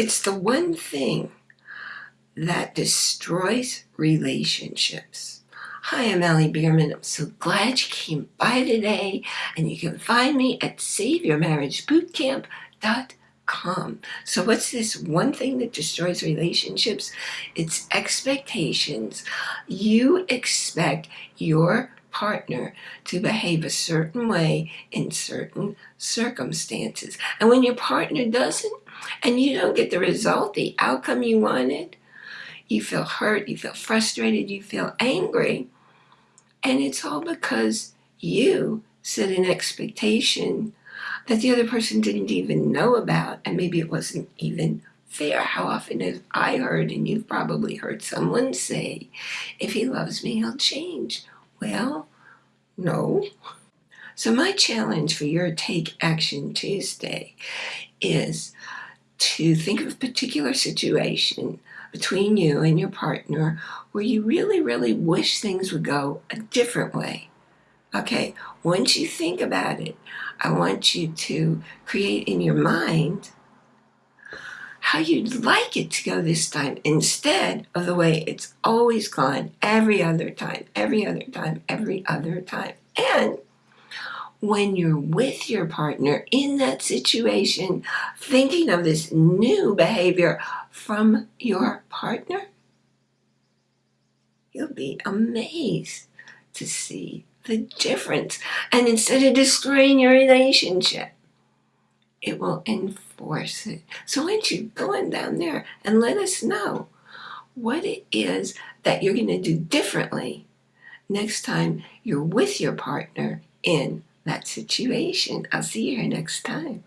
It's the one thing that destroys relationships. Hi, I'm Allie Bierman. I'm so glad you came by today, and you can find me at SaveYourMarriageBootCamp.com. So what's this one thing that destroys relationships? It's expectations. You expect your partner to behave a certain way in certain circumstances. And when your partner doesn't, and you don't get the result, the outcome you wanted, you feel hurt, you feel frustrated, you feel angry. And it's all because you set an expectation that the other person didn't even know about, and maybe it wasn't even fair. How often have I heard, and you've probably heard someone say, if he loves me, he'll change. Well, no. So my challenge for your Take Action Tuesday is to think of a particular situation between you and your partner where you really, really wish things would go a different way. Okay, once you think about it, I want you to create in your mind how you'd like it to go this time instead of the way it's always gone every other time, every other time, every other time. And when you're with your partner in that situation, thinking of this new behavior from your partner, you'll be amazed to see the difference. And instead of destroying your relationship, it will enforce it. So why don't you go on down there and let us know what it is that you're going to do differently next time you're with your partner in that situation. I'll see you here next time.